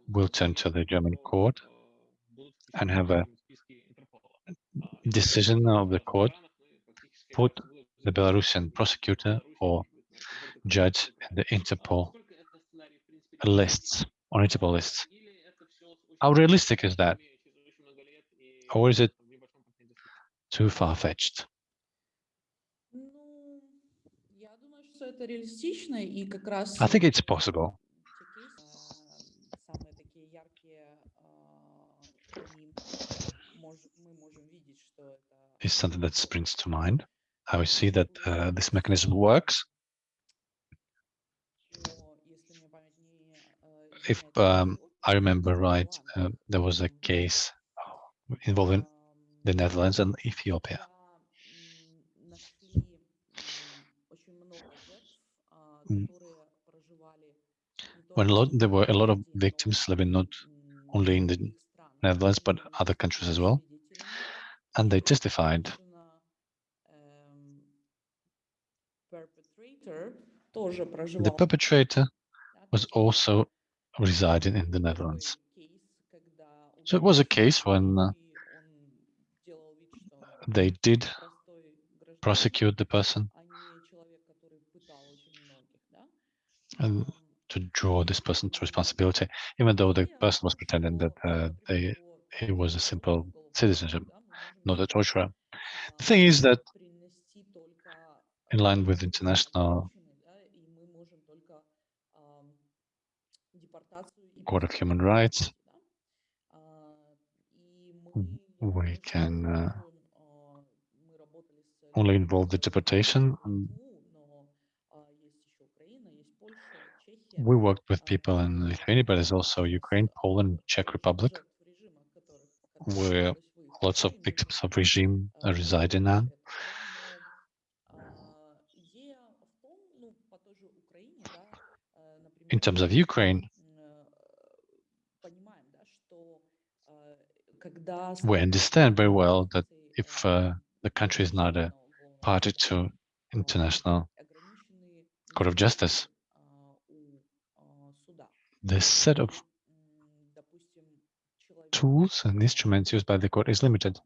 will turn to the German court and have a decision of the court, put the Belarusian prosecutor or judge in the Interpol lists, on Interpol lists. How realistic is that? Or is it too far-fetched? I think it's possible. Is something that springs to mind. I see that uh, this mechanism works. If um, I remember right, uh, there was a case oh, involving the Netherlands and Ethiopia. Mm. when lot, there were a lot of victims living not only in the Netherlands, but other countries as well. And they testified The perpetrator was also residing in the Netherlands. So it was a case when uh, they did prosecute the person, to draw this person to responsibility, even though the person was pretending that uh, they, he was a simple citizenship, not a torturer. The thing is that, in line with international Court of Human Rights, we can uh, only involve the deportation. we worked with people in Lithuania, but there's also Ukraine, Poland, Czech Republic, where lots of victims of regime uh, reside residing now. In terms of Ukraine, we understand very well that if uh, the country is not a party to international court of justice, the set of tools and instruments used by the court is limited.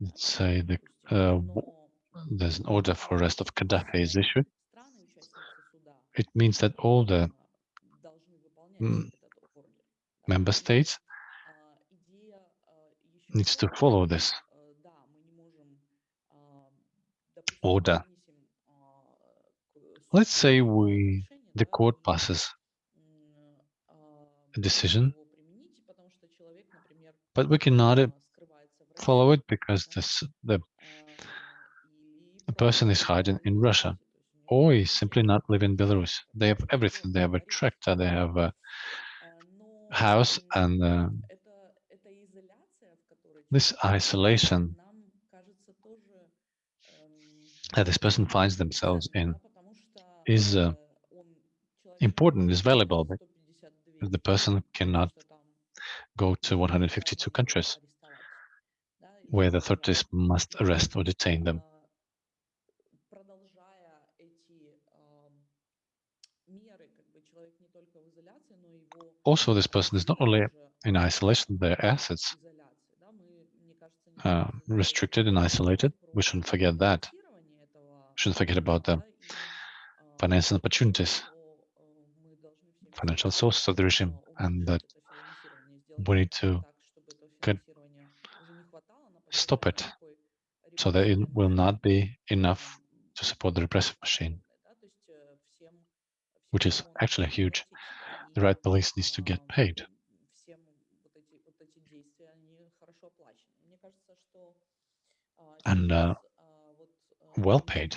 Let's say the, uh, there's an order for arrest of Gaddafi is issued. It means that all the member states needs to follow this order. Let's say we, the court passes a decision, but we cannot э, follow it because this, the, the person is hiding in Russia or is simply not living in Belarus. They have everything. They have a tractor, they have a house, and uh, this isolation that this person finds themselves in is uh, important, is valuable, but the person cannot go to 152 countries where the authorities must arrest or detain them. Also, this person is not only in isolation, their assets are restricted and isolated. We shouldn't forget that. We shouldn't forget about them financial opportunities, financial sources of the regime, and that we need to stop it so that it will not be enough to support the repressive machine, which is actually huge. The right police needs to get paid. And uh, well paid.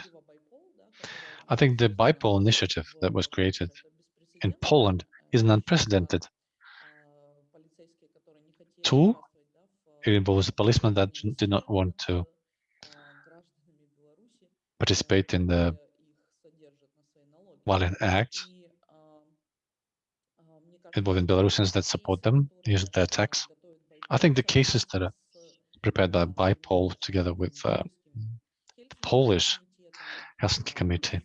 I think the BYPOL initiative that was created in Poland is an unprecedented tool. It involves policemen that did not want to participate in the violent acts involving Belarusians that support them, use their tax. I think the cases that are prepared by BYPOL together with uh, the Polish Helsinki Committee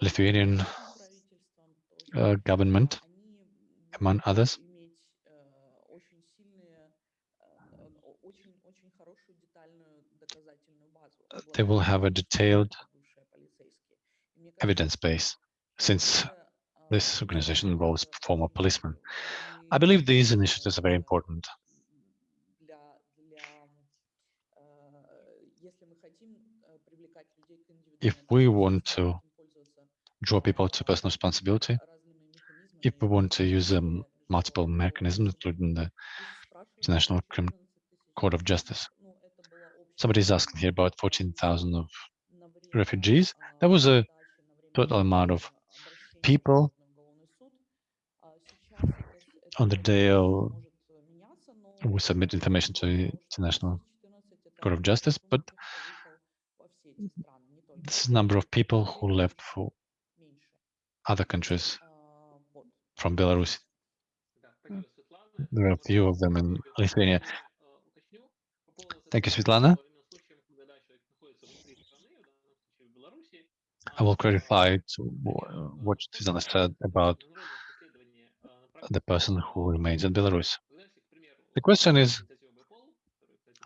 Lithuanian uh, government, among others, they will have a detailed evidence base since this organization involves former policemen. I believe these initiatives are very important. If we want to draw people to personal responsibility, if we want to use um, multiple mechanisms, including the International Crim Court of Justice. Somebody is asking here about 14,000 of refugees. That was a total amount of people on the day we submit information to the International Court of Justice, but this is number of people who left for other countries from Belarus. There are a few of them in Lithuania. Thank you, Svetlana. I will clarify to what Svetlana said about the person who remains in Belarus. The question is,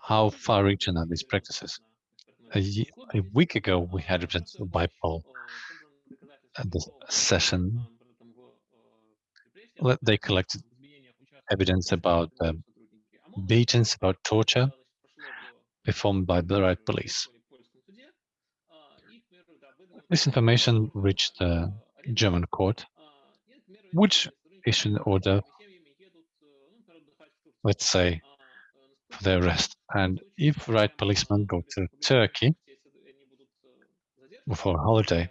how far-reaching are these practices? A, a, week ago, we had representative BYPOL at the session. They collected evidence about uh, beatings, about torture performed by the right police. This information reached the German court, which issued an order, let's say, for their arrest. And if right policemen go to Turkey for a holiday,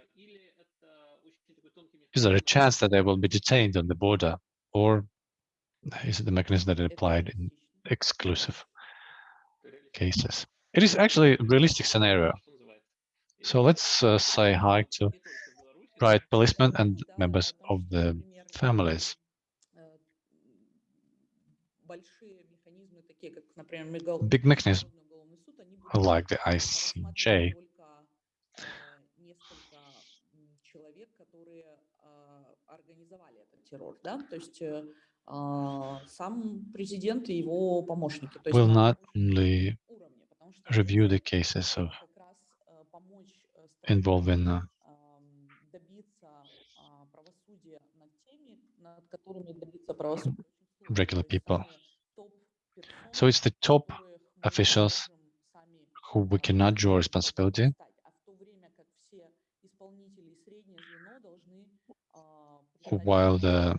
is there a chance that they will be detained on the border, or is it the mechanism that is applied in exclusive cases? It is actually a realistic scenario. So let's uh, say hi to right policemen and members of the families. Big mechanisms like the ICJ will not only review the cases of involving uh, regular people. So it's the top officials who we cannot draw responsibility. While the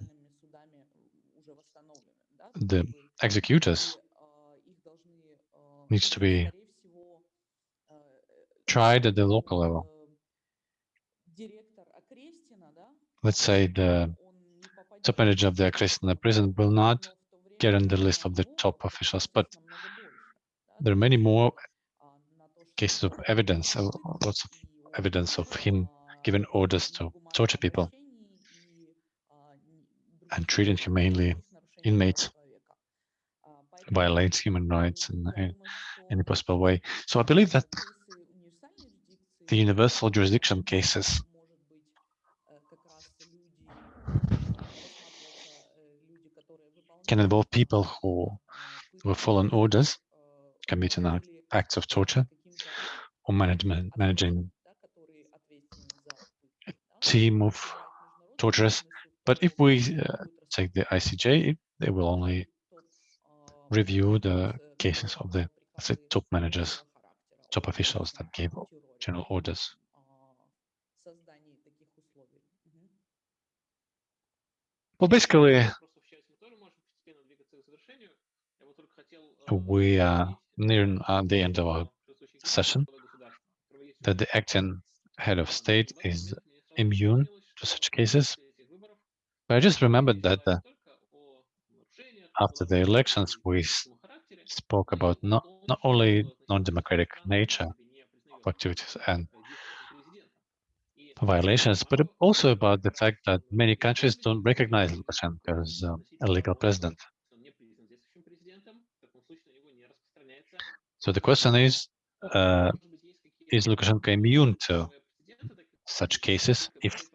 the executors needs to be tried at the local level. Let's say the top manager of the Okrestina prison will not get on the list of the top officials, but there are many more cases of evidence, lots of evidence of him giving orders to torture people and treating humanely inmates, violates human rights in, in any possible way. So I believe that the universal jurisdiction cases can involve people who were following orders, committing acts of torture, or management, managing a team of torturers. But if we uh, take the ICJ, they will only review the cases of the say, top managers, top officials that gave general orders. Well, basically, we are nearing uh, the end of our session, that the acting head of state is immune to such cases. I just remembered that uh, after the elections, we spoke about not, not only non-democratic nature of activities and violations, but also about the fact that many countries don't recognize Lukashenko as um, a legal president. So the question is, uh, is Lukashenko immune to such cases if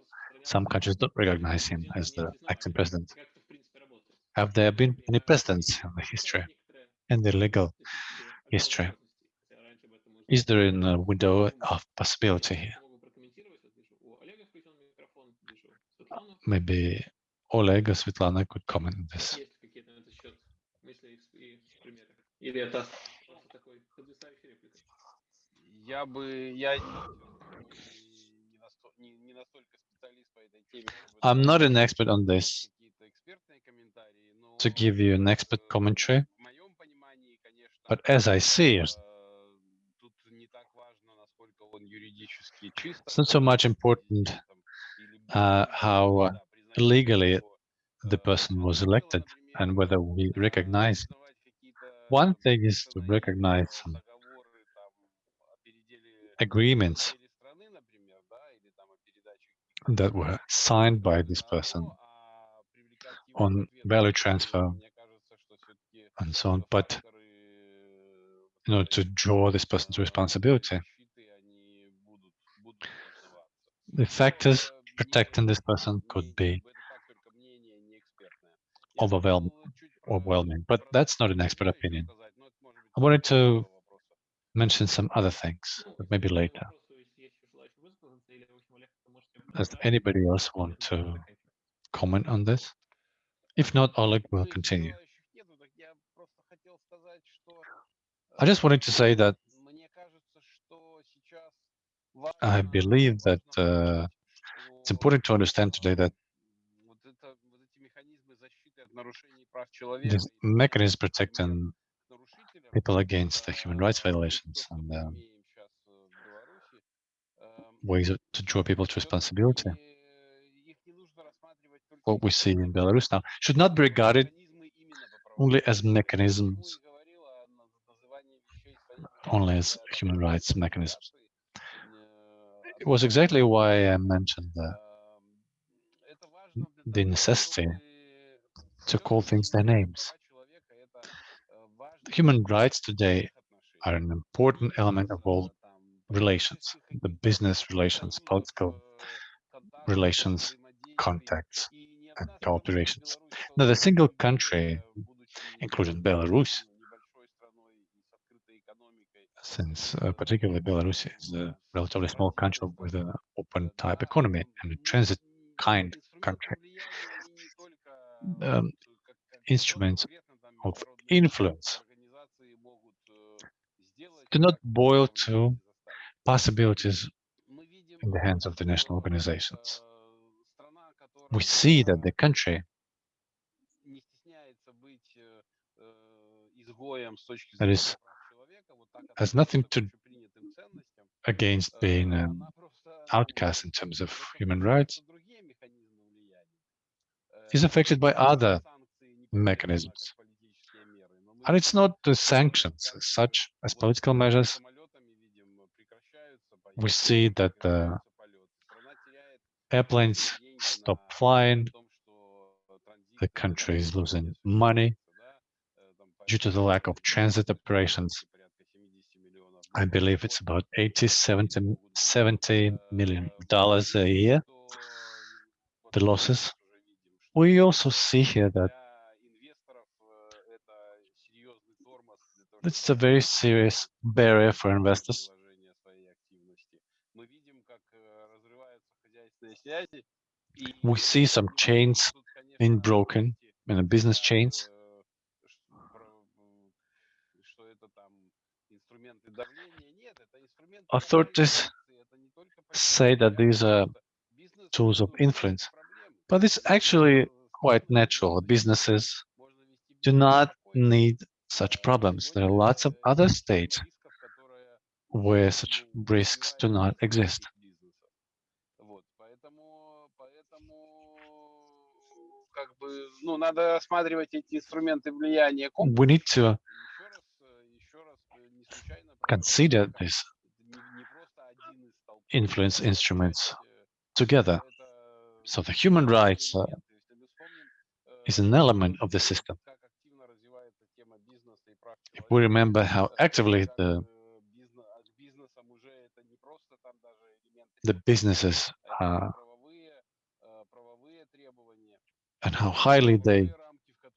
some countries don't recognize him президент as не the признавать acting его. president? Как это, в принципе, работает? Have there been any Например, presidents есть in the есть history, некоторые in the legal специфические history? возможности, хотя раньше об этом мы Is there узнали. a window Поэтому of possibility я here? просто могу прокомментировать. Вот вижу, у Олега включен микрофон, вижу Светлану. Maybe Oleg or Svetlana could comment on this. Есть ли какие-то на этот счет мысли и, и примеры? Или это просто такой подвисающий реплика? Я бы, я не, не, насто- не- не настолько I'm not an expert on this. to give you an expert commentary, but as I see it, it's not so much important uh, how legally the person was elected and whether we recognize. One thing is to recognize some agreements that were signed by this person on value transfer and so on. But in order to draw this person to responsibility, the factors protecting this person could be overwhelming, but that's not an expert opinion. I wanted to mention some other things, but maybe later. Does anybody else want to comment on this? If not, Oleg will continue. I just wanted to say that I believe that uh, it's important to understand today that this mechanism protecting people against the human rights violations and uh, ways of, to draw people to responsibility. What we see in Belarus now should not be regarded only as mechanisms, only as human rights mechanisms. It was exactly why I mentioned the, the necessity to call things their names. Human rights today are an important element of world relations, the business relations, political relations, contacts, and cooperations. Now, the single country, including Belarus, since uh, particularly Belarus is a relatively small country with an open type economy and a transit kind country, um, instruments of influence do not boil to possibilities in the hands of the national organizations. We see that the country that is has nothing to against being an outcast in terms of human rights is affected by other mechanisms. And it's not the sanctions as such as political measures, we see that the airplanes stop flying, the country is losing money due to the lack of transit operations. I believe it's about 80, 70, 70 million dollars a year, the losses. We also see here that it's a very serious barrier for investors We see some chains being broken, in the business chains. Authorities say that these are tools of influence, but it's actually quite natural. Businesses do not need such problems. There are lots of other states where such risks do not exist. ну, надо рассматривать эти инструменты влияния We need to комплексно. И еще раз, э, еще раз, э, не случайно consider прозвучало, this это не, не просто influence instruments э, together. это, So the human rights uh, элемент. Если мы вспомним, is э, an element of the system. как активно развивается тема бизнеса и прав If we человека, remember how э, actively как, the, э, бизнес- а and how highly they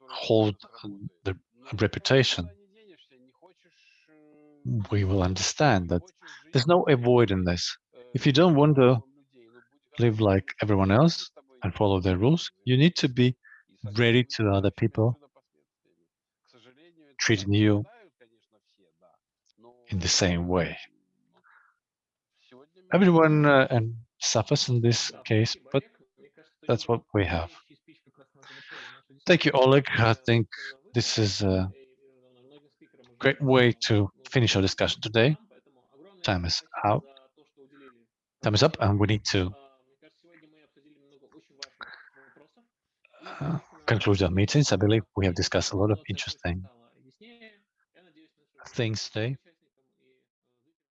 hold the reputation, we will understand that there's no avoiding this. If you don't want to live like everyone else and follow their rules, you need to be ready to other people treating you in the same way. Everyone uh, and suffers in this case, but that's what we have. Thank you, Oleg. I think this is a great way to finish our discussion today. Time is out. Time is up, and we need to uh, conclude our meetings. I believe we have discussed a lot of interesting things today.